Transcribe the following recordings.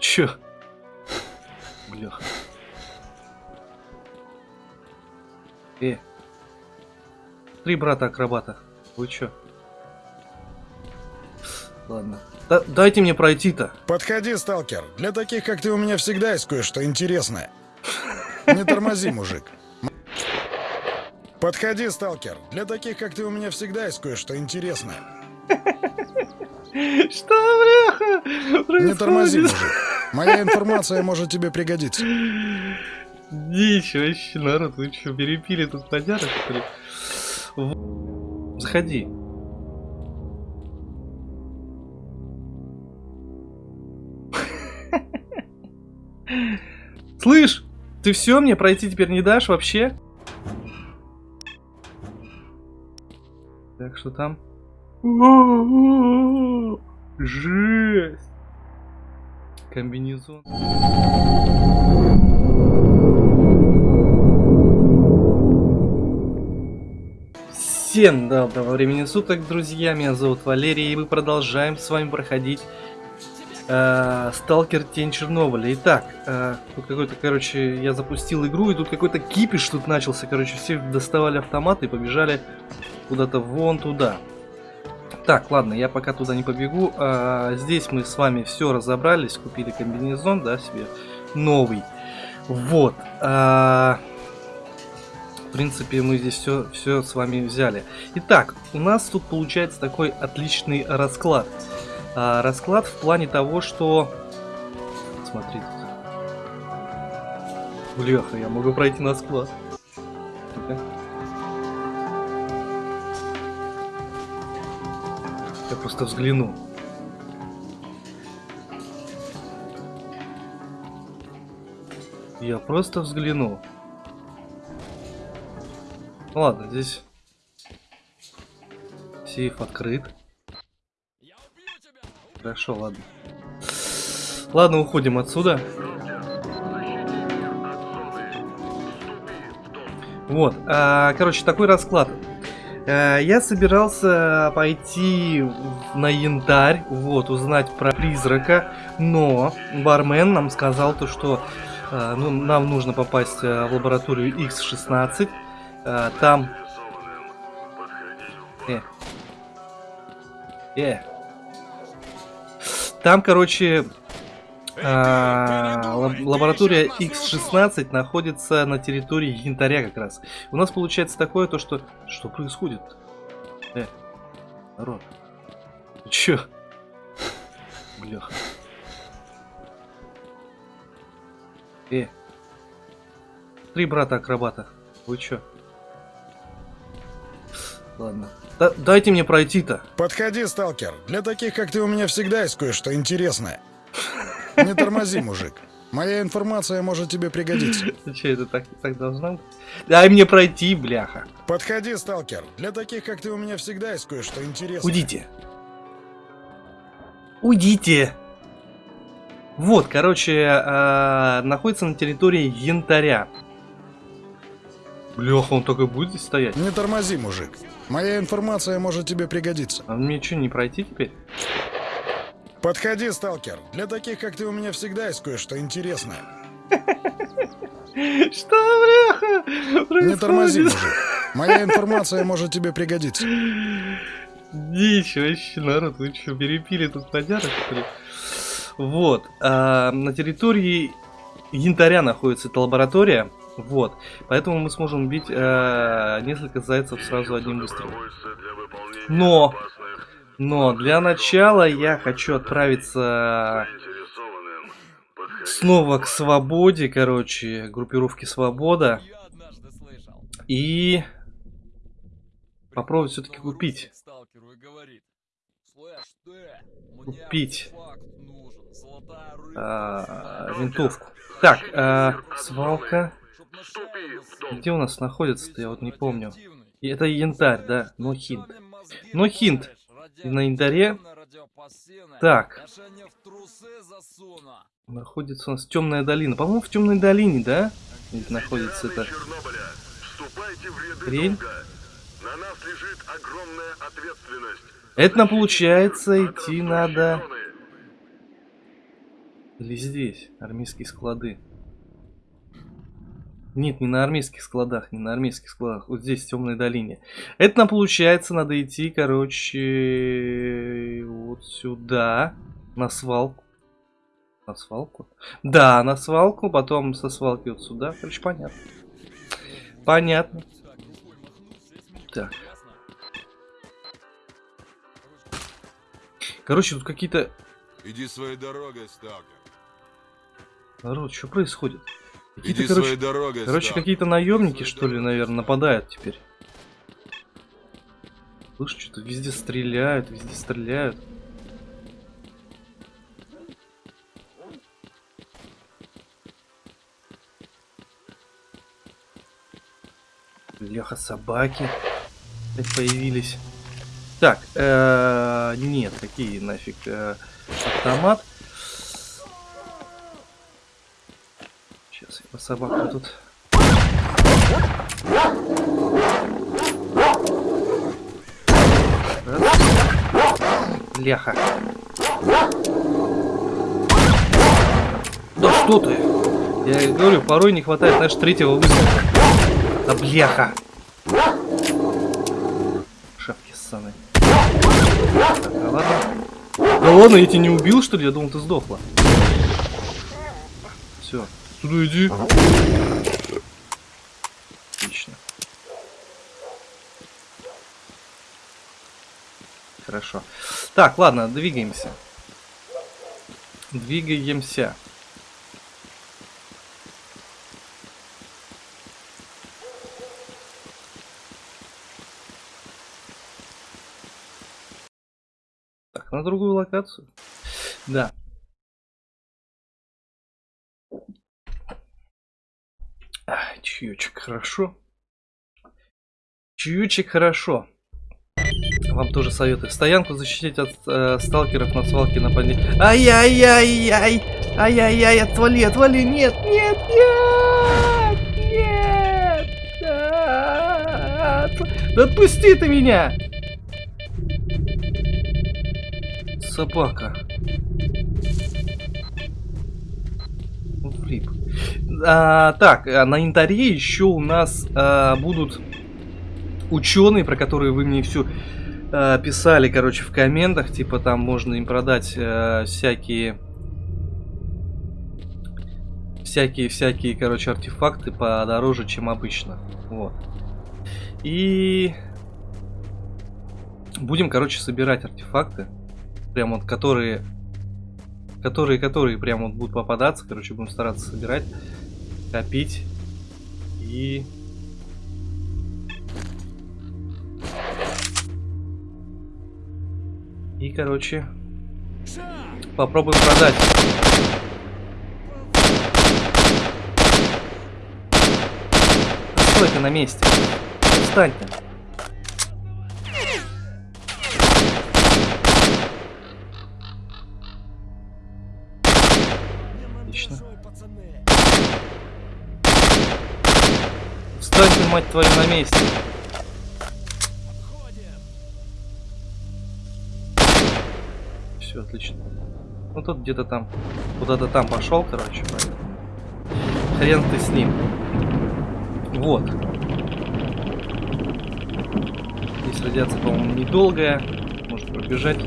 Чё? Бляха. Э. Три брата-акробата. Вы чё? Ладно. Да, дайте мне пройти-то. Подходи, сталкер. Для таких, как ты, у меня всегда есть кое-что интересное. Не тормози, мужик. Подходи, сталкер. Для таких, как ты, у меня всегда есть кое-что интересное. Что, бляха? Не тормози, мужик. Моя информация может тебе пригодиться. Дичь вообще, народ. Вы что, перепили тут подярок, что ли? В- Заходи. Слышь, ты все мне пройти теперь не дашь вообще? Так, что там? Жесть! Комбинезон. Всем доброго времени суток, друзья. Меня зовут Валерий, и мы продолжаем с вами проходить э, Сталкер Тень Чернобыля. Итак, э, тут какой-то, короче, я запустил игру, и тут какой-то кипиш тут начался. Короче, все доставали автоматы и побежали куда-то вон туда. Так, ладно, я пока туда не побегу. А, здесь мы с вами все разобрались, купили комбинезон, да, себе новый. Вот. а, в принципе, мы здесь все, все с вами взяли. Итак, у нас тут получается такой отличный расклад. А, расклад в плане того, что... Смотрите. Бляха, я могу пройти на склад. Просто взгляну. Я просто взгляну. Ну Ладно, здесь сейф открыт. Хорошо, ладно. Ладно, уходим отсюда. Вот, а, короче, такой расклад. Э, Я собирался пойти на янтарь, вот, узнать про призрака, но бармен нам сказал то, что э, ну, нам нужно попасть э, в лабораторию X16, э, там... Э. Э. Там, короче, а, лаб- лаборатория X16 находится на территории янтаря как раз. У нас получается такое то, что... Что происходит? Э, народ. Чё? Бляха. Э. Три брата-акробата. Вы чё? Ладно. Да- дайте мне пройти-то. Подходи, сталкер. Для таких, как ты, у меня всегда есть кое-что интересное. Не тормози, мужик. Моя информация может тебе пригодиться. Чё, это так, так должно быть? Дай мне пройти, бляха. Подходи, сталкер. Для таких, как ты, у меня всегда есть кое-что интересное. Уйдите. Уйдите. Вот, короче, а, находится на территории янтаря. Бляха, он только будет здесь стоять? Не тормози, мужик. Моя информация может тебе пригодиться. А мне что, не пройти теперь? Подходи, сталкер. Для таких, как ты, у меня всегда есть кое-что интересное. Что, бляха? Не тормози, мужик. Моя информация может тебе пригодиться. Дичь вообще, народ, вы что, перепили тут подярок, что ли? Вот, а, на территории янтаря находится эта лаборатория, вот, поэтому мы сможем убить э, несколько зайцев сразу одним выстрелом. Но, но для начала я хочу отправиться снова к свободе, короче, группировке Свобода, и попробовать все-таки купить. Купить. а, винтовку. Так, а, свалка. Где у нас находится-то, я вот не помню. И Это янтарь, да? Но хинт. Но хинт. На янтаре. Так. Находится у нас темная долина. По-моему, в темной долине, да? Ведь находится это. Хрень. На нас лежит огромная ответственность. Это нам получается идти надо. Или здесь, армейские склады. Нет, не на армейских складах, не на армейских складах. Вот здесь, в темной долине. Это нам получается, надо идти, короче, вот сюда, на свалку. На свалку? Да, на свалку, потом со свалки вот сюда. Короче, понятно. Понятно. Так. Короче, тут какие-то... Иди своей дорогой, сталкер. Народ, что происходит? Какие-то, короче, дорогой, короче какие-то наемники, что ли, наверное, нападают теперь. Слышь, что-то везде стреляют, везде стреляют. Леха, собаки опять появились. Так, э, нет, какие нафиг э, автомат. Собакам тут. Бляха. Да что ты? Я говорю, порой не хватает, знаешь, третьего выстрела. Да бляха. Шапки ссаные. Так, а ладно. Да ладно, я тебя не убил, что ли? Я думал, ты сдохла. Все. Сюда иди. Отлично. Хорошо. Так, ладно, двигаемся. Двигаемся. Так, на другую локацию. Да. Чаечек хорошо. Чаечек хорошо. Вам тоже советую. Стоянку защитить от э, сталкеров на свалке нападения. Ай-яй-яй-яй! Ай-яй-яй, отвали, отвали! Нет, нет, нет! Нет! Отв- Да отпусти ты меня! Собака. А, так, а на интаре еще у нас а, будут ученые, про которые вы мне все писали, короче, в комментах. Типа там можно им продать а, всякие всякие всякие, короче, артефакты подороже, чем обычно. Вот. И будем, короче, собирать артефакты, прям вот которые которые, которые прям вот будут попадаться, короче, будем стараться собирать, копить и... И, короче, попробуем продать. Стой ты на месте. Встань ты, мать твою, на месте. Все, отлично. Ну тут где-то там, куда-то там пошел, короче, поэтому. Хрен ты с ним. Вот. Здесь радиация, по-моему, недолгая. Может пробежать.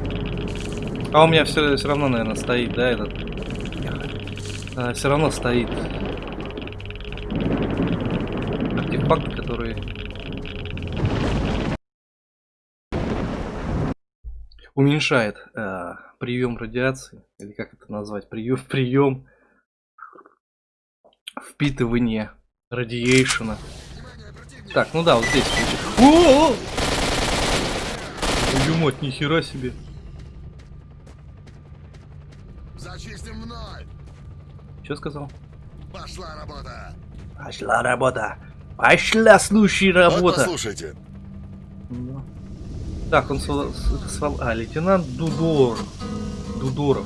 А у меня все, все равно, наверное, стоит, да, этот а, все равно стоит уменьшает а, прием радиации, или как это назвать, прием, прием впитывание радиейшена. Так, ну да, вот здесь. О! Мать, нихера себе. Зачистим мной! Что сказал? Пошла работа! Пошла работа. Пошла, слушай, работа. послушайте. Так, он свал... А, лейтенант Дудор. Дудоров.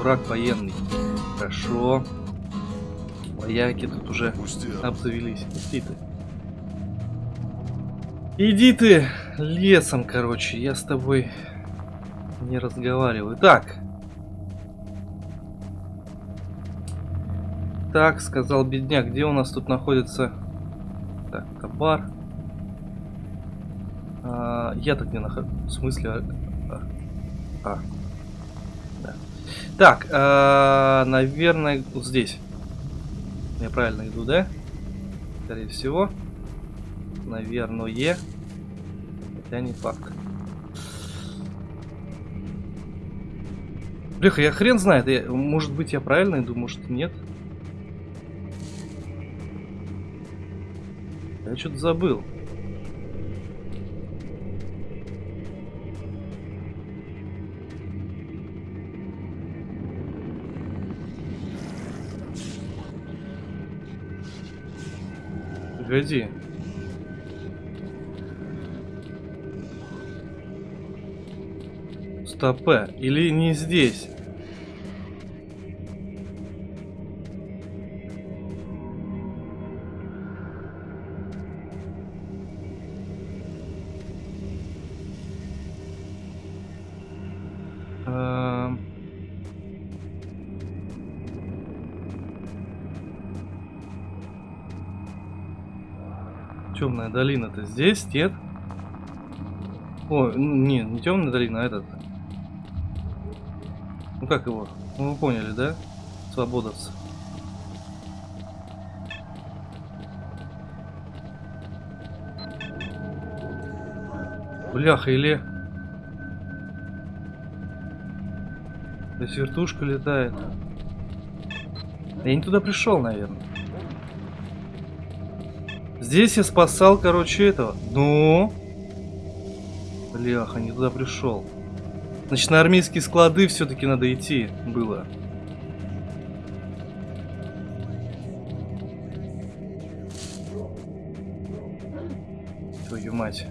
Враг военный. Хорошо. Вояки тут уже Пусти. обзавелись. Иди ты. Иди ты лесом, короче. Я с тобой не разговариваю. Так. Так, сказал бедняк, где у нас тут находится... Так, это бар. А, я так не нахожусь. В смысле? А, а, а. Да. Так, а, наверное, вот здесь. Я правильно иду, да? Скорее всего. Наверное. Хотя не факт. Бляха, я хрен знает. Я, может быть, я правильно иду, может, нет. Я что-то забыл. Погоди. Стопе. Или не здесь? Долина-то здесь, нет? О, не, не темная долина, а этот. Ну как его? Ну вы поняли, да? Свободовцы. Бляха, или... То есть вертушка летает. Я не туда пришел, наверное. Здесь я спасал, короче, этого. Ну? Бляха, не туда пришел. Значит, на армейские склады все-таки надо идти было. Твою мать.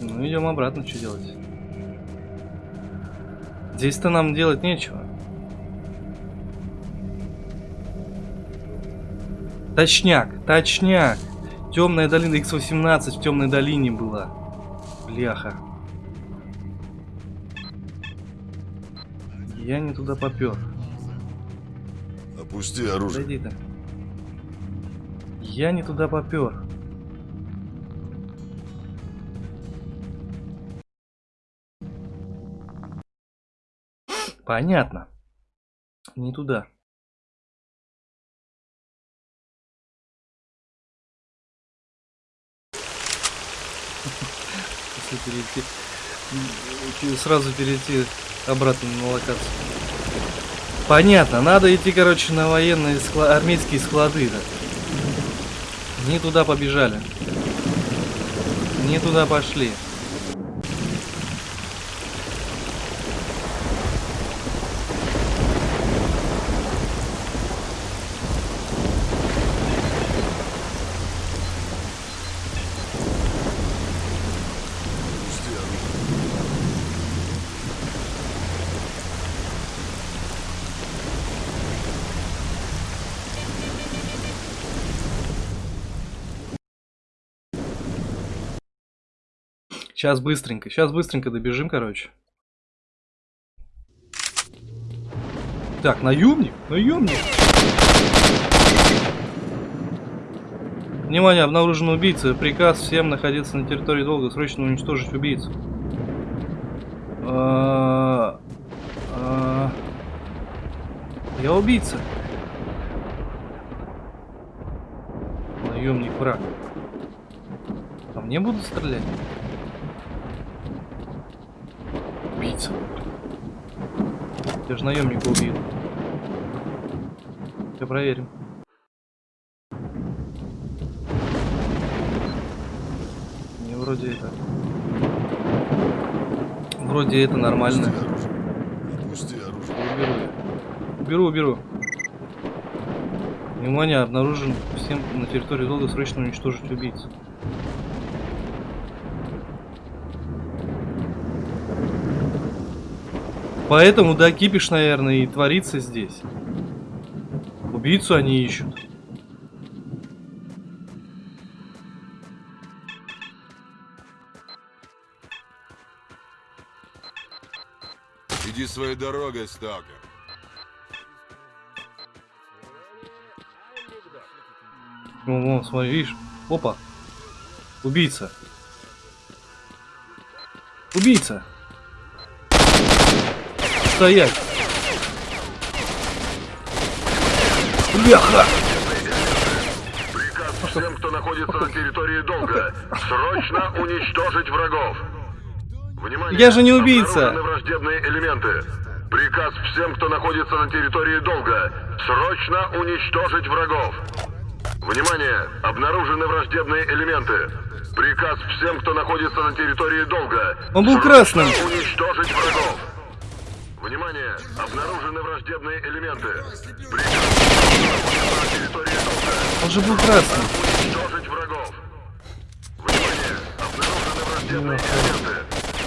Ну, идем обратно, что делать? Здесь-то нам делать нечего. Точняк, точняк. Темная долина X18 в темной долине была. Бляха. Я не туда попер. Опусти оружие. Подойди ты. Я не туда попер. Понятно. Не туда. Если перейти, сразу перейти обратно на локацию. Понятно, надо идти, короче, на военные склады, армейские склады. Да. Не туда побежали. Не туда пошли. Сейчас быстренько, сейчас быстренько добежим, короче. Так, наемник, наемник. Внимание, обнаружен убийца. Приказ всем находиться на территории долга, срочно уничтожить убийцу. А, а, Я убийца. Наемник враг. По мне будут стрелять? Убийца. Я же наемника убил. Все проверим. Не вроде это. Вроде это нормально. Опусти оружие. Уберу. Уберу, уберу. Внимание, обнаружен всем на территории долга срочно уничтожить убийцу. Поэтому, да, кипиш, наверное, и творится здесь. Убийцу они ищут. Иди своей дорогой, сталкер. Вон, вон, смотри, видишь? Опа. Убийца. Убийца. Стоять. Бляха! Приказ всем, кто находится на территории долга, срочно уничтожить врагов. Внимание! Я же не убийца. Обнаружены враждебные элементы. Приказ всем, кто находится на территории долга, срочно уничтожить врагов. Внимание! Обнаружены враждебные элементы. Приказ всем, кто находится на территории долга. Он был красным. Уничтожить врагов. Внимание! Обнаружены враждебные элементы. Он же был красным. Уничтожить врагов. Внимание! Обнаружены враждебные элементы.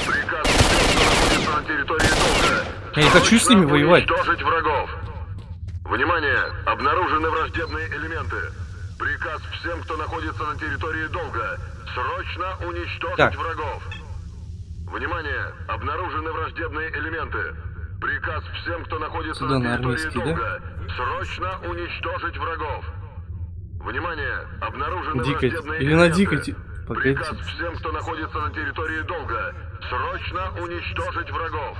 Приказ всем, кто находится на территории долга. Я не хочу с ними воевать. Уничтожить врагов. Внимание! Обнаружены враждебные элементы. Приказ всем, кто находится на территории долга. Срочно уничтожить Так. врагов. Внимание! Обнаружены враждебные элементы. Приказ всем, кто находится на территории армейский, да? Срочно уничтожить врагов. Внимание! Обнаружены Дикой. враждебные Или на элементы. дикой. те- Погодите. Приказ всем, кто находится на территории долга. Срочно уничтожить врагов.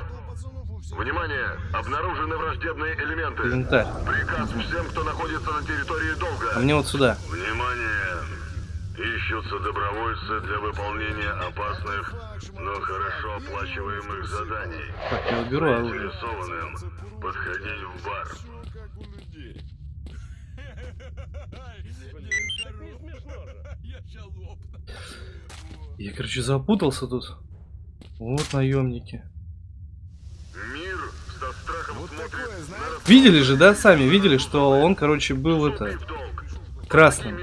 Внимание! Обнаружены враждебные элементы. Инвентарь. Приказ всем, кто находится на территории А долга. мне вот сюда. Внимание! Ищутся добровольцы для выполнения опасных, но хорошо оплачиваемых заданий. Так, я уберу оружие. Заинтересованным подходить в бар. Я, короче, запутался тут. Вот наемники. Мир со страхом смотрит на Видели же, да, сами видели, что он, короче, был это красным.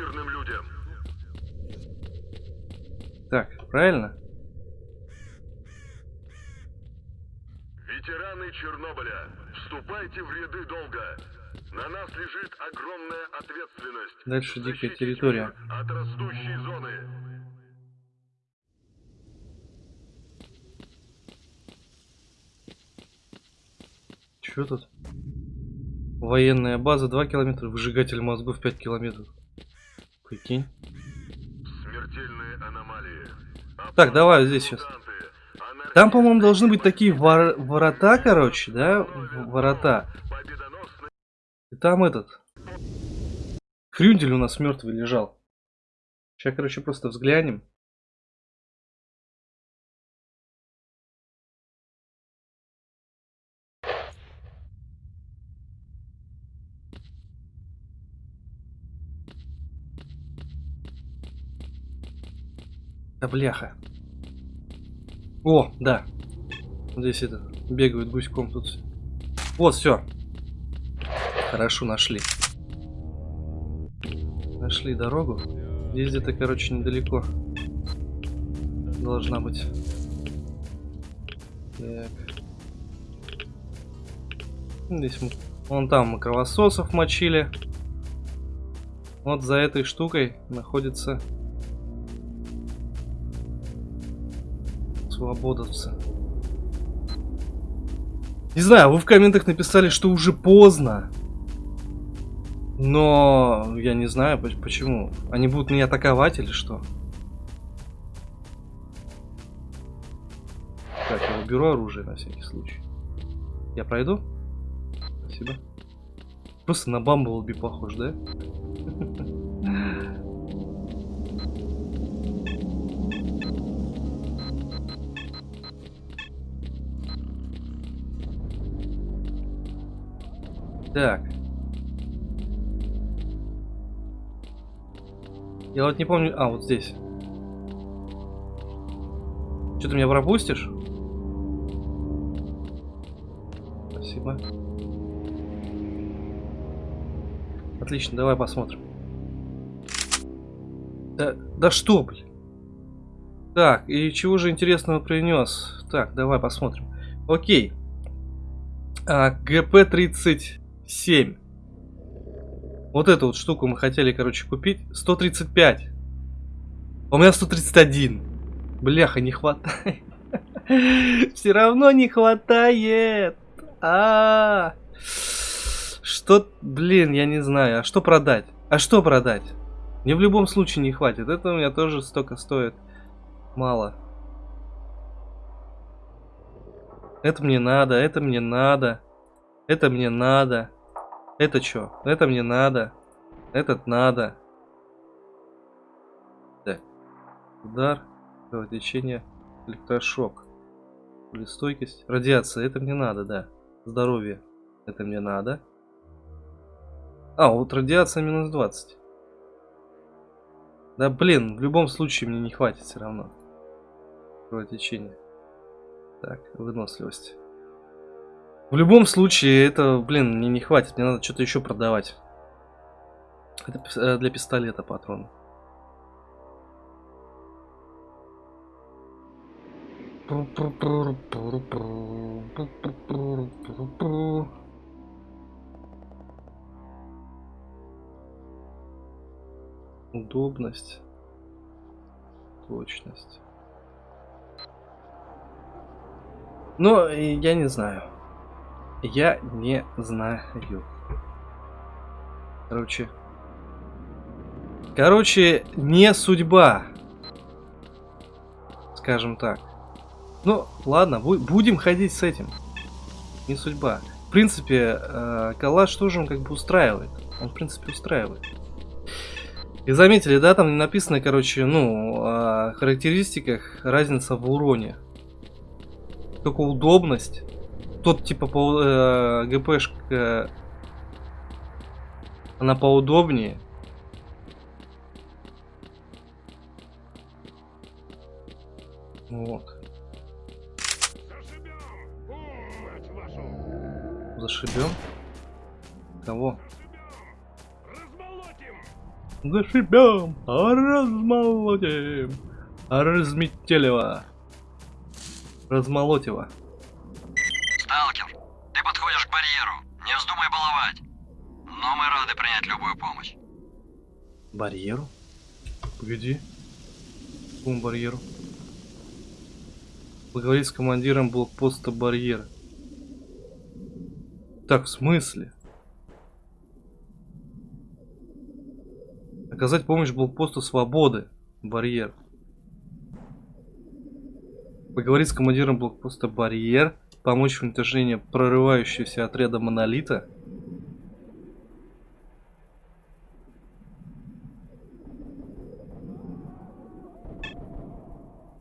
Правильно? Ветераны Чернобыля, вступайте в ряды долга. На нас лежит огромная ответственность. Дальше дикая территория. От растущей зоны. Чё тут? Военная база 2 километра, выжигатель мозгов 5 километров. Прикинь. Смертельные аномалии. Так, давай здесь сейчас. Там, по-моему, должны быть такие вор- ворота, короче, да? Ворота. И там этот. Хрюндель у нас мертвый лежал. Сейчас, короче, просто взглянем. Да бляха. О, да. Здесь это бегают гуськом тут. Вот, все. Хорошо, нашли. Нашли дорогу. Здесь где-то, короче, недалеко. Должна быть. Так. Здесь мы... Вон там мы кровососов мочили. Вот за этой штукой находится свободовцы. Не знаю, вы в комментах написали, что уже поздно. Но я не знаю поч- почему. Они будут меня атаковать или что? Так, я уберу оружие на всякий случай. Я пройду? Спасибо. Просто на Бамблби похож, да? Так. Я вот не помню... А, вот здесь. Что ты меня пропустишь? Спасибо. Отлично, давай посмотрим. Да, да что, блин? Так, и чего же интересного принес? Так, давай посмотрим. Окей. А, ГП-37. Вот эту вот штуку мы хотели, короче, купить. 135. А У меня 131. Бляха, не хватает. Все равно не хватает. А, что, блин, я не знаю. А что продать? А что продать? Мне в любом случае не хватит. Это у меня тоже столько стоит. Мало. Это мне надо, это мне надо. Это мне надо. Это что? Это мне надо. Этот надо. Так. Удар. Кровотечение. Электрошок. Пулестойкость. Радиация. Это мне надо, да. Здоровье. Это мне надо. А, вот радиация минус 20. Да блин, в любом случае мне не хватит все равно. Кровотечение. Так, выносливость. В любом случае, это, блин, мне не хватит. Мне надо что-то еще продавать. Это э, для пистолета патрон. Удобность. Точность. Но я не знаю. Я не знаю. Короче. Короче, не судьба. Скажем так. Ну, ладно, будем ходить с этим. Не судьба. В принципе, э, коллаж тоже он как бы устраивает. Он, в принципе, устраивает. И заметили, да, там написано, короче, ну, о характеристиках разница в уроне. Только удобность. Тот, типа, по, э, ГПшка, она поудобнее. Вот. Зашибем? Кого? Зашибем, размолотим, разметелево, размолотево. Сталкер, ты подходишь к барьеру, не вздумай баловать. Но мы рады принять любую помощь. Барьеру? Погоди. Какому барьеру? Поговорить с командиром блокпоста барьер. Так, в смысле? Оказать помощь блокпосту свободы. Барьер. Поговорить с командиром блокпоста барьер. Помочь в уничтожении прорывающегося отряда монолита.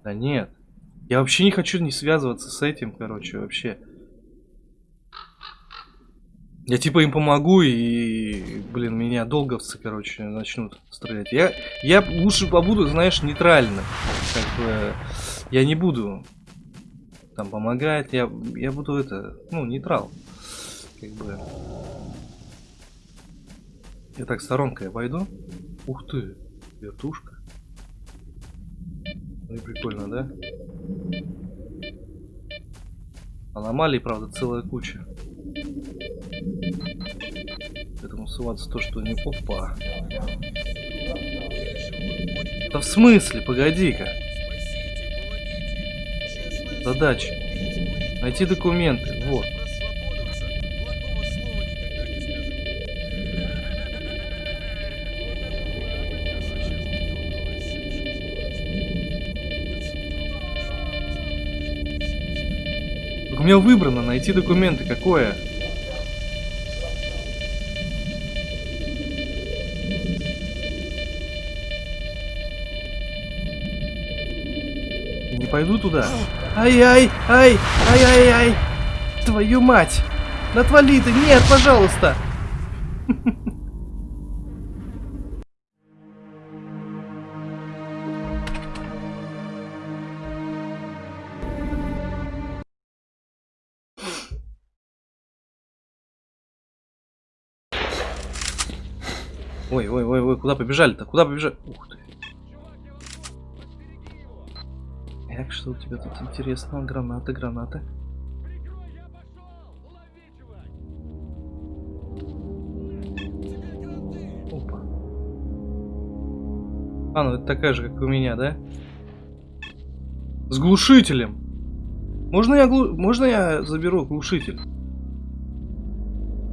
Да нет. Я вообще не хочу не связываться с этим, короче, вообще. Я типа им помогу и, блин, меня долговцы, короче, начнут стрелять. Я, я лучше побуду, знаешь, нейтральным. Как бы, я не буду там помогать, я, я буду это, ну, нейтрал. Как бы. Я так сторонкой обойду. Ух ты, вертушка. Ну и прикольно, да? Аномалий, правда, целая куча. Поэтому ссылаться то, что не опа. Да в смысле? Погоди-ка. Задача. Найти документы. Вот. У меня выбрано найти документы. Какое? не пойду туда. Ай-ай, ай, ай-ай-ай. Твою мать. Отвали ты. Нет, пожалуйста. Куда побежали-то? Куда побежали? Ух ты. Так, что у тебя тут интересного? Гранаты, гранаты. Опа. А, ну это такая же, как у меня, да? С глушителем. Можно я, глу... Можно я заберу глушитель?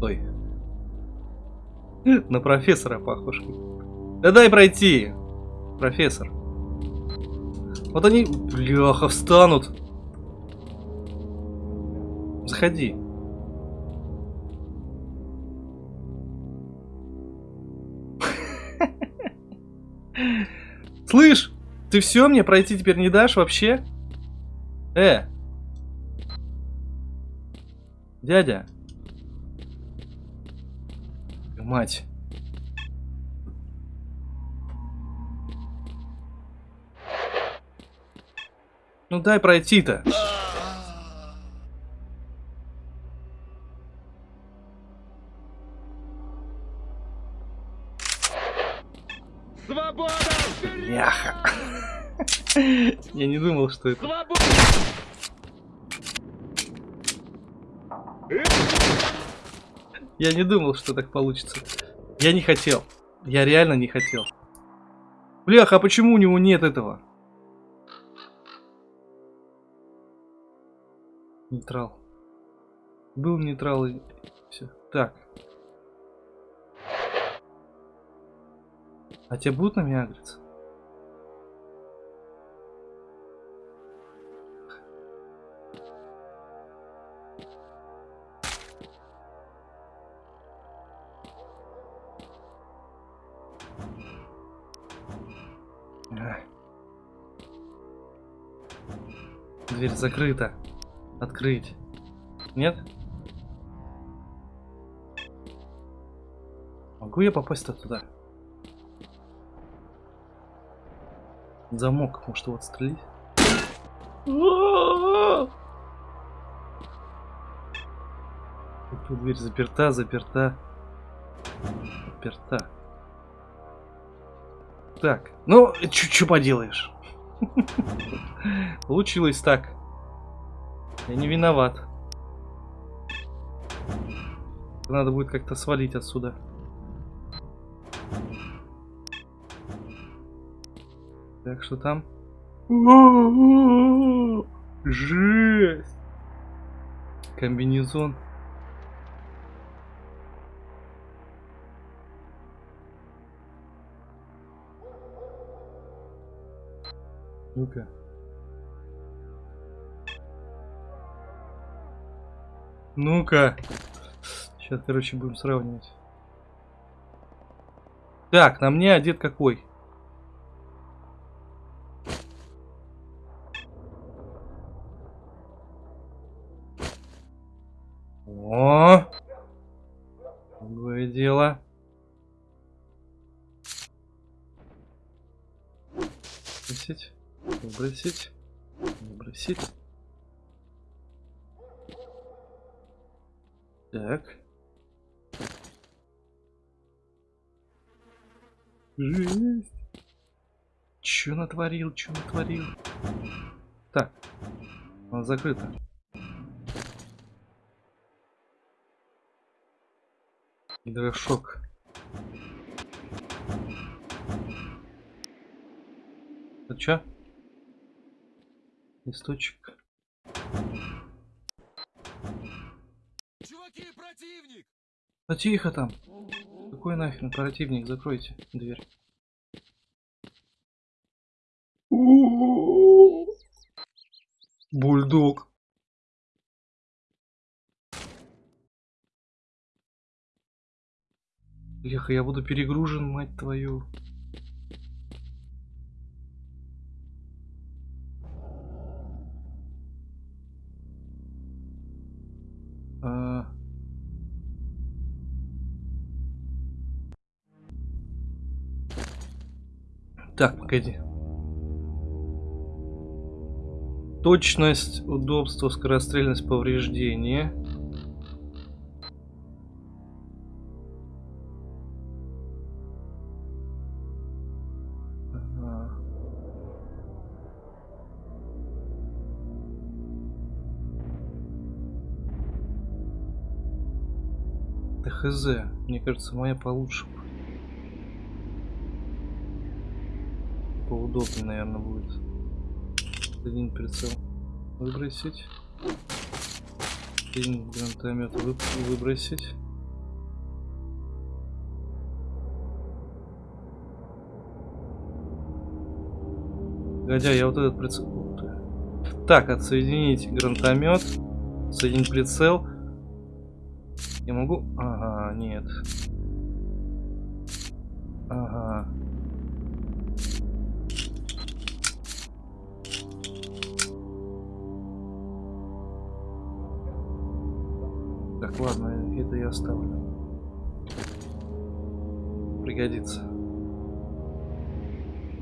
Ой. На профессора похож. Да дай пройти, профессор. Вот они, бляха, встанут. Заходи. Слышь, ты все мне пройти теперь не дашь вообще? Э. Дядя. Мать. Ну дай пройти-то. Свобода! Мяха. Я не думал, что это... Свобода! Я не думал, что так получится. Я не хотел. Я реально не хотел. Бляха, а почему у него нет этого? Нейтрал. Был нейтрал и все. Так. А тебе будут на меня агриться? Дверь закрыта. Открыть. Нет? Могу я попасть-то туда? Замок, может его отстрелить? Тут дверь заперта, заперта. Заперта. Так, ну, что поделаешь? Получилось так. Я не виноват. Надо будет как-то свалить отсюда. Так, что там? Жесть! Комбинезон. Ну-ка. Ну-ка. Сейчас, короче, будем сравнивать. Так, на мне одет какой? О! Другое дело. Выбросить. Выбросить. Выбросить. Так. Жесть. Чё натворил, чё натворил? Так. Она закрыта. Гидрошок. Это чё? Листочек. Да тихо там. Какой нахрен противник? Закройте дверь. Бульдог. Леха, я буду перегружен, мать твою. Так, погоди. Точность, удобство, скорострельность, повреждения. Ага. Да хз, мне кажется, моя получше. Поудобнее, наверное, будет. Один прицел. Выбросить. Один гранатомет выбросить. Годя, я вот этот прицел... Так, отсоединить гранатомет. Соединить прицел. Я могу... Ага, нет. Ага. Пригодится.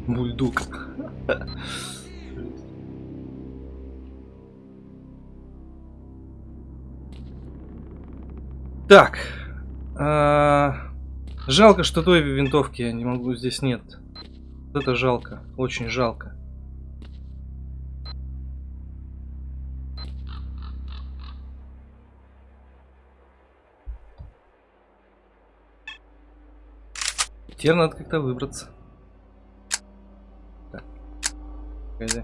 Бульдог. Так. а, Жалко, что той винтовки я не могу, здесь нет. Это жалко, очень жалко. Теперь надо как-то выбраться. Так. Погоди.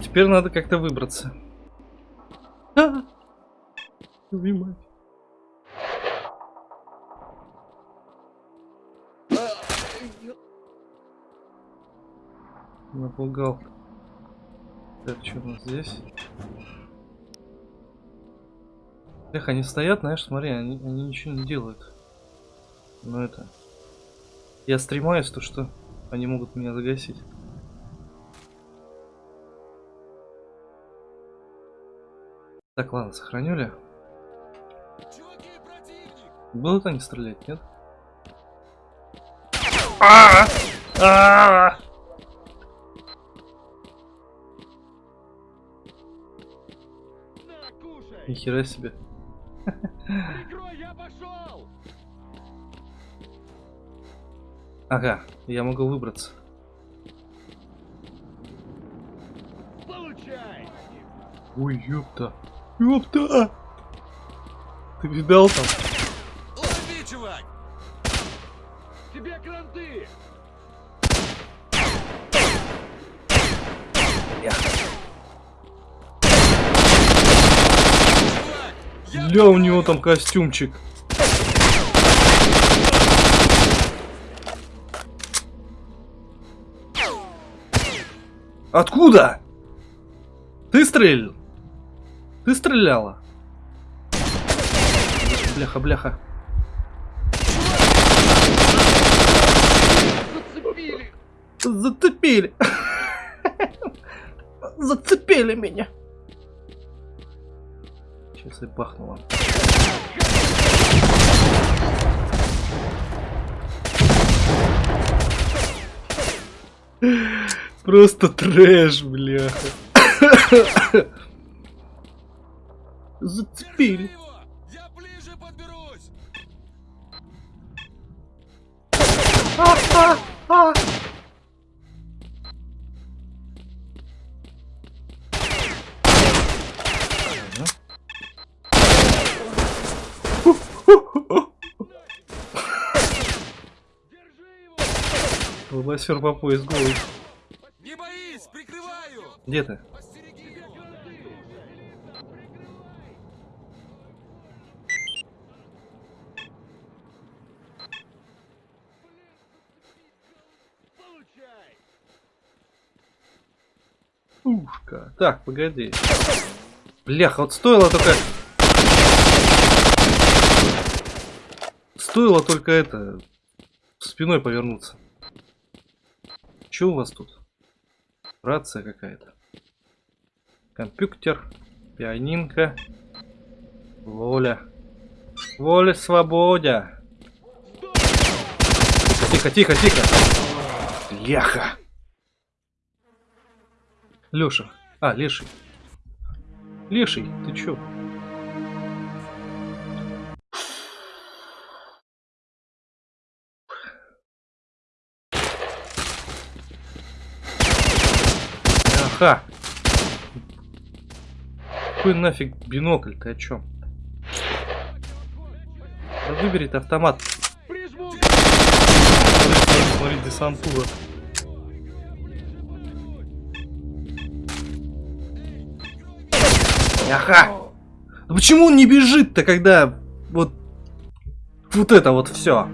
Теперь надо как-то выбраться. А! Твою. Напугал. Так, что у нас здесь? Эх, они стоят, знаешь, смотри, они, они ничего не делают. Но это... Я стремаюсь, то что они могут меня загасить. Так, ладно, сохраню ли? Будут они стрелять, нет? А! А! Нихера себе. Ага, я могу выбраться. Ой, ёпта. Ёпта! Ты видал там? Лови, чувак! Тебе кранты! Ля, у него там костюмчик. Откуда? Ты стрелял? Ты стреляла? Бляха, бляха. Зацепили. Зацепили меня. Сейчас я бахну вам. Просто трэш, бляха. Зацепили. его! Я ближе Лобосер по пояс голый. Не боись, прикрываю! Где ты? Ушка. Так, погоди. Бляха, вот стоило только... Стоило только это... Спиной повернуться. Че у вас тут? Рация какая-то. Компьютер. Пианинка. Воля. Воля, свободя. Тихо, тихо, тихо. Бляха. Лёша. А, Леший. Леший, ты чё? Ха! Какой нафиг бинокль, ты о чем? Да выбери ты автомат. Смотри, десантура. Аха. Да почему он не бежит-то, когда вот вот это вот все?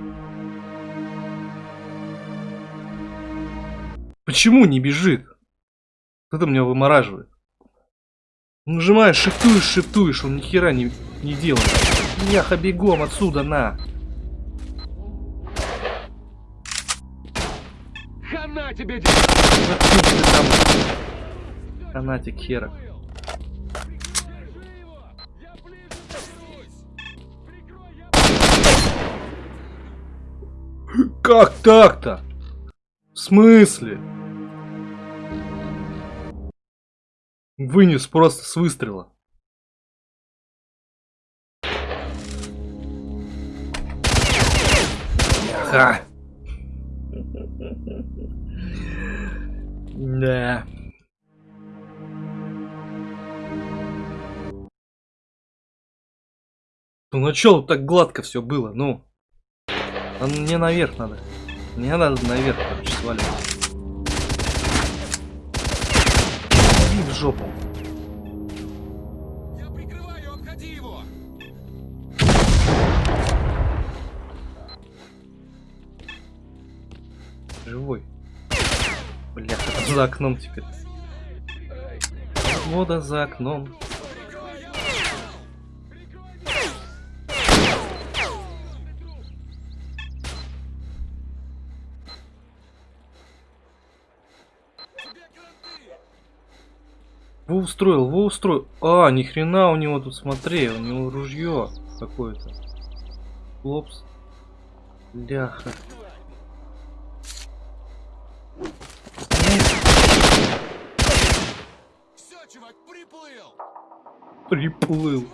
Почему не бежит? Это меня вымораживает. Нажимаешь, шифтуешь, шифтуешь, он ни хера не, не делает. Яха, бегом отсюда, на. Хана тебе, там. Фанатик хера. Как так-то? В смысле? Вынес просто с выстрела. Ха. Да. Ну начало так гладко все было, ну. А мне наверх надо. Мне надо наверх, короче, сваливать. И в жопу. Я прикрываю, обходи его! Живой. Бля, за окном теперь. Вода за окном. Устроил, во устроил. А, ни хрена у него тут, смотри, у него ружье какое-то. Лопс. Ляха. Все, чувак, приплыл! Приплыл.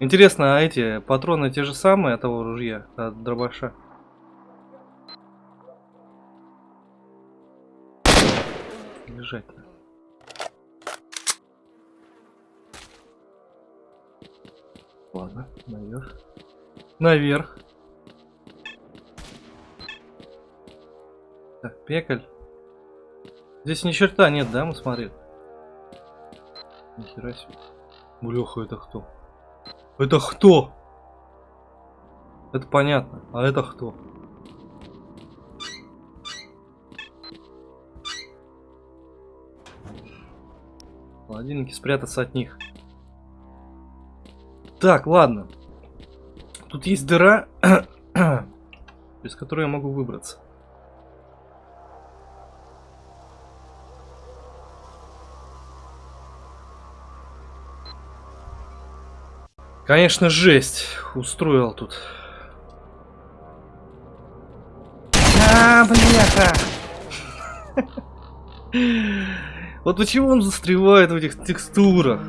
Интересно, а эти патроны те же самые от того ружья, от дробаша? Лежать. Ладно, наверх. Наверх. Так, пекаль. Здесь ни черта нет, да, мы смотрели? Нихера себе. Блеха, это кто? Это кто? Это понятно. А это кто? Холодильники спрятаться от них. Так, ладно. Тут есть дыра, из которой я могу выбраться. Конечно, жесть устроил тут. А, бляха! Вот почему он застревает в этих текстурах?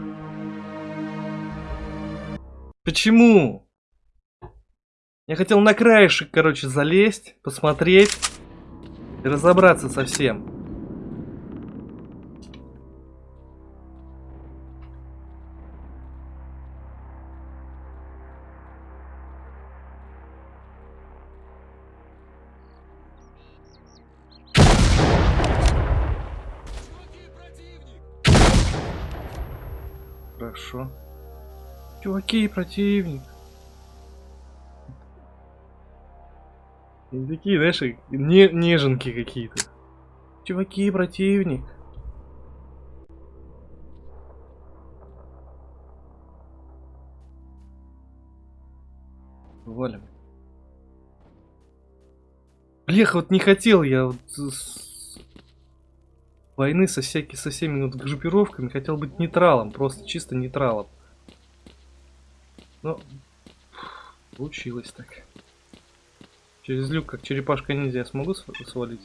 Почему? Я хотел на краешек, короче, залезть, посмотреть и разобраться со всем. Хорошо. Чуваки, противник. И такие, знаешь, не, неженки какие-то. Чуваки, противник. Валим. Блеха, вот не хотел я вот с- войны со, всякими, со всеми вот группировками, хотел быть нейтралом, просто чисто нейтралом. Но получилось так. Через люк, как черепашка ниндзя, я смогу св- свалить?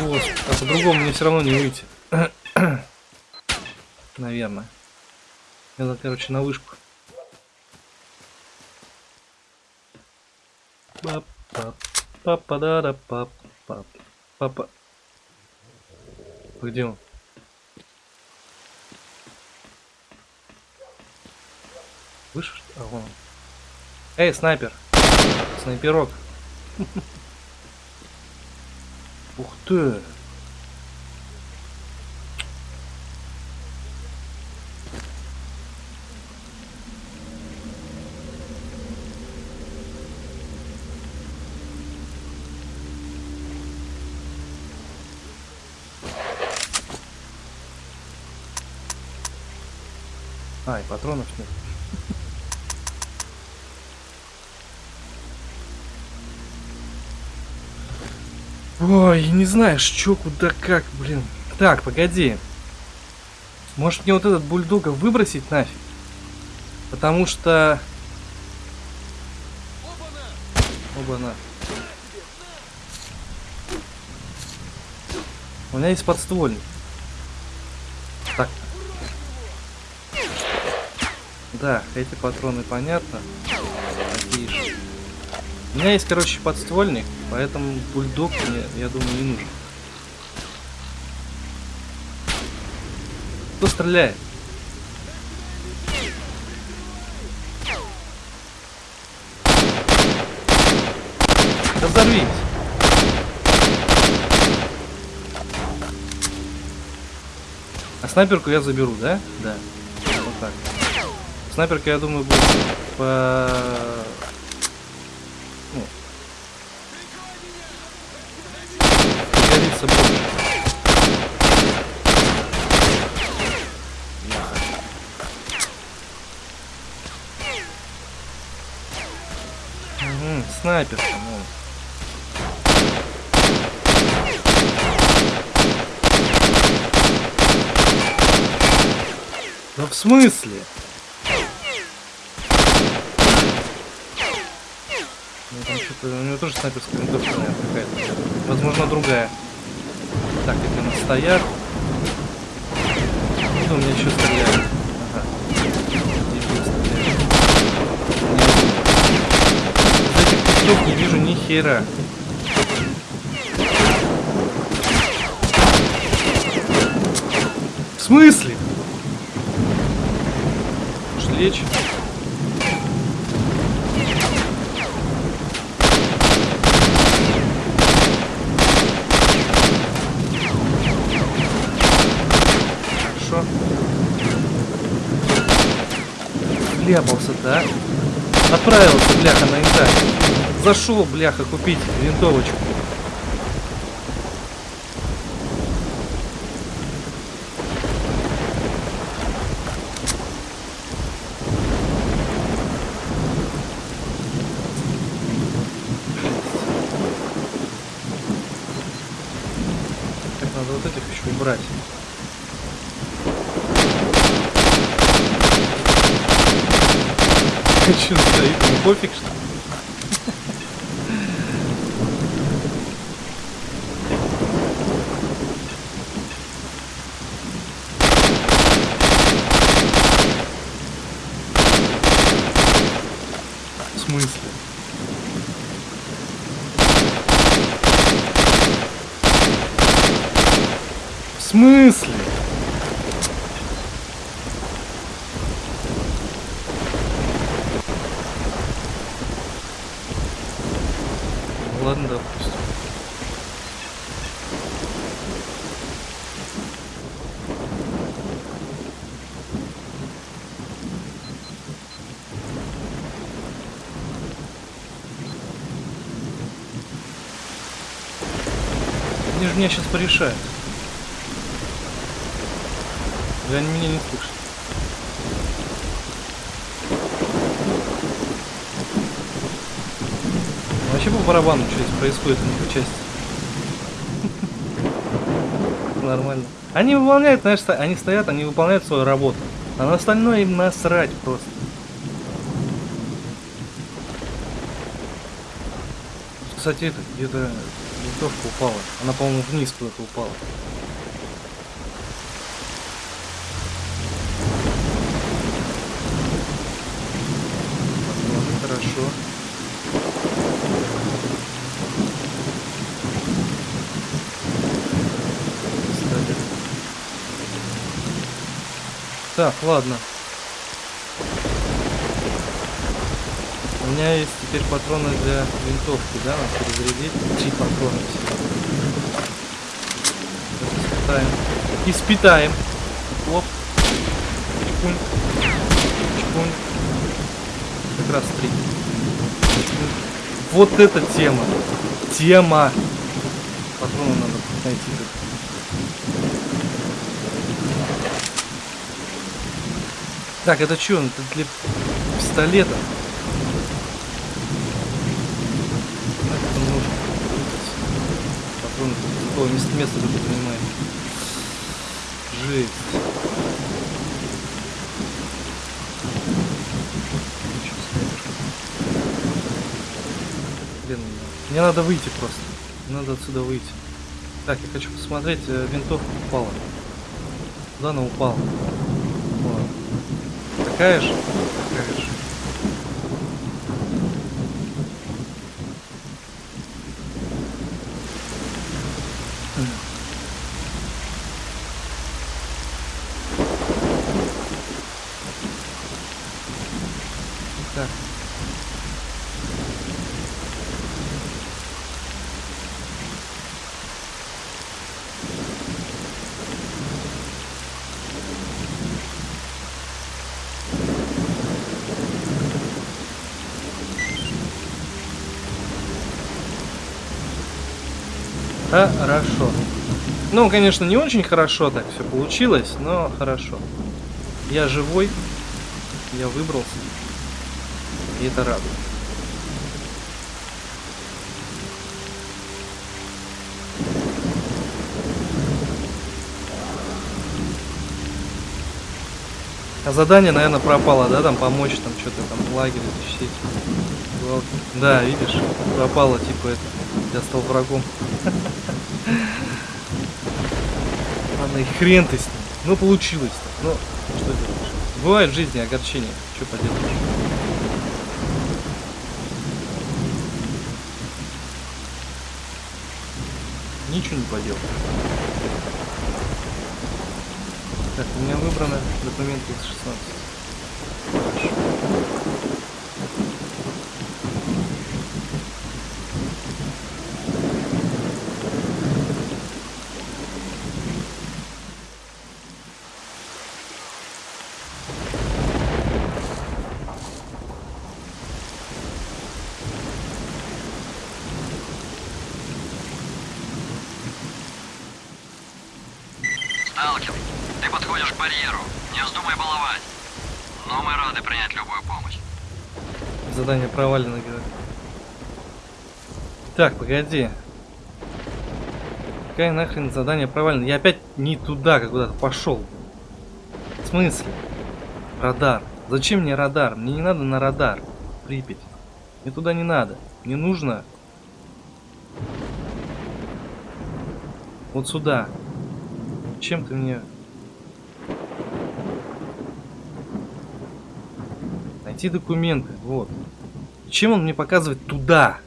Господи, а по-другому мне все равно не выйти. Наверное. Надо, короче, на вышку. Пап, пап, папа, да, да, пап, пап, папа. где он? Выше? А, вон он. Эй, снайпер! Снайперок! Ух ты! И патронов нет. Ой, не знаешь, чё, куда, как, блин. Так, погоди. Может мне вот этот бульдога выбросить нафиг? Потому что... Оба-на. У меня есть подствольник. Да, эти патроны понятно. Такие же. У меня есть, короче, подствольник, поэтому бульдог мне, я думаю, не нужен. Кто стреляет? Да взорвись! А снайперку я заберу, да? Да. Вот так. Снайперка, я думаю, будет по... Ну... Пригодится больше. Мгм, снайперка, ну. Да в смысле? Ну, там что-то, у него тоже снайперская винтовка, наверное, какая-то. Возможно, другая. Так, это у нас стоят. Кто у меня еще стреляет? Ага. Из не вижу ни хера. В смысле? Может, лечь? Хорошо. Вляпался-то, а? Отправился, бляха, на инвентарь. Зашел, бляха, купить винтовочку. Так, надо вот этих еще убрать. Че стоит? Ему пофиг, что ли? В смысле? В смысле? Ну Ладно, допустим. Они порешают. Да они меня не слышат. Вообще по барабану, что здесь происходит у них части. Нормально. Они выполняют, знаешь, они стоят, они выполняют свою работу. А на остальное им насрать просто. Кстати, где-то винтовка упала. Она, по-моему, вниз куда-то упала. Возможно, хорошо. Так, ладно. Меня есть теперь патроны для винтовки, да, надо перезарядить. Три патрона всего. Испытаем. Испытаем. Оп. Чпунь. Чпунь. Как раз три. Вот эта тема. Тема. Патроны надо найти. Так, это что? Это для пистолета. Как это нужно? О, место, место тут занимает. Жесть. Блин, мне надо выйти просто. Надо отсюда выйти. Так, я хочу посмотреть, э, винтовка упала. Куда она упала? Вот. Такая же? Такая же. Так. Хорошо. Ну, конечно, не очень хорошо так все получилось, но хорошо. Я живой, я выбрался. И это радует. А задание, наверное, пропало, да, там помочь, там что-то там лагерь защитить. Да, видишь, пропало, типа это. Я стал врагом. Ну и хрен ты с ним. Ну получилось. Ну, что это? Бывает в жизни огорчение. Что поделать? Ничего не поделать. Так, у меня выбрано документы X16. Барьеру. Не вздумай баловать. Но мы рады принять любую помощь. Задание провалено, говорят. Так, погоди. Какая нахрен задание провалено? Я опять не туда, как куда-то пошел. В смысле? Радар. Зачем мне радар? Мне не надо на радар. Припять. Мне туда не надо. Мне нужно... Вот сюда. Чем ты мне... Найти документы. Вот. Чем он мне показывает туда?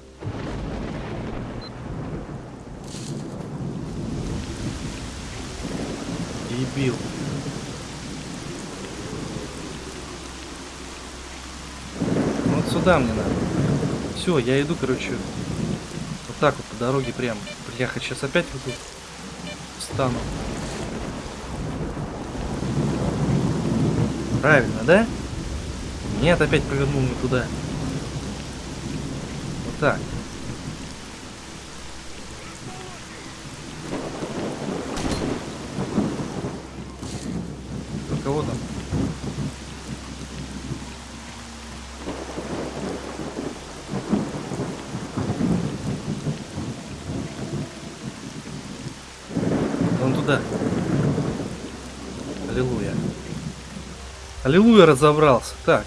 Дебил. Вот сюда мне надо. Все, я иду, короче, вот так вот по дороге прямо. Бля, сейчас опять вот тут встану. Правильно, да? Нет, опять повернул не туда. Вот так. Кого там? Вон туда. Аллилуйя. Аллилуйя разобрался. Так.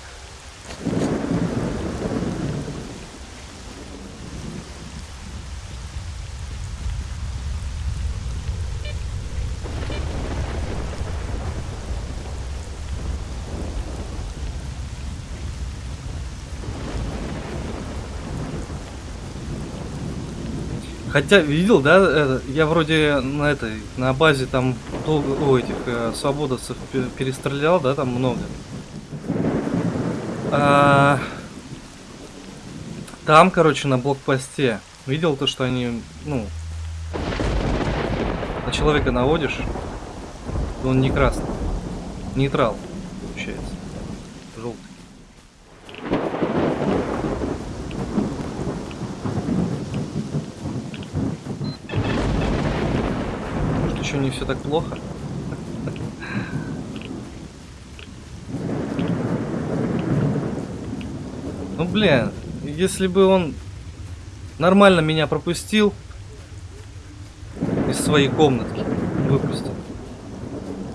Хотя, видел, да, это, я вроде на этой, на базе там долго, о, этих э, свободовцев пе- перестрелял, да, там много. А, там, короче, на блокпосте, видел то, что они, ну, на человека наводишь, он не красный, нейтрал, получается, желтый. Может, еще не все так плохо? Ну, блин, если бы он нормально меня пропустил из своей комнатки, выпустил,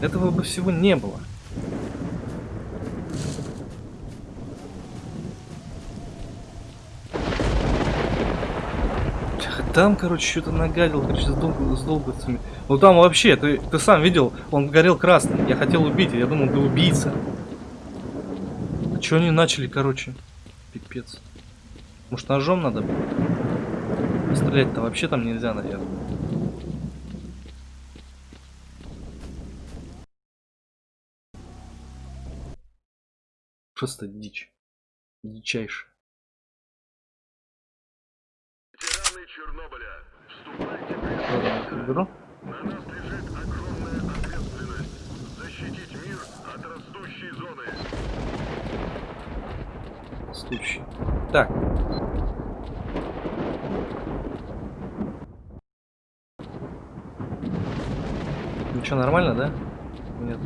этого бы всего не было. Там, короче, что-то нагадил, короче, с, дол- с долговцами. Ну там вообще, ты, ты сам видел, он горел красным. Я хотел убить, я думал, ты убийца. А чё они начали, короче? Пипец. Может, ножом надо было? Стрелять-то вообще там нельзя, наверное. Просто дичь. Дичайшая. Чернобыля, вступайте в уберу. На нас лежит огромная ответственность защитить мир от растущей зоны. Стучи. Так. Ну что, нормально, да? Нет.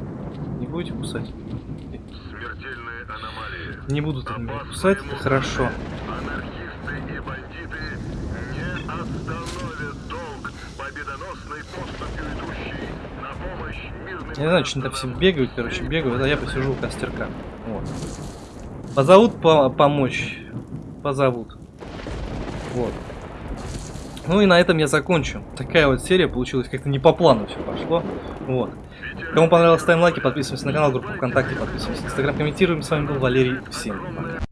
Не будете кусать? Смертельные аномалии. Не меня Опасные кусать, это хорошо. Анархисты и бандиты не остановят долг победоносной поступью идущей на помощь мирным Я не знаю, что они там все бегают, короче, бегают, а я посижу у костерка. Вот. Позовут по помочь. Позовут. Вот. Ну и на этом я закончу. Такая вот серия получилась, как-то не по плану все пошло. Вот. Кому понравилось, ставим лайки, подписываемся на канал, группу ВКонтакте, подписываемся на Инстаграм, комментируем. С вами был Валерий. Всем пока.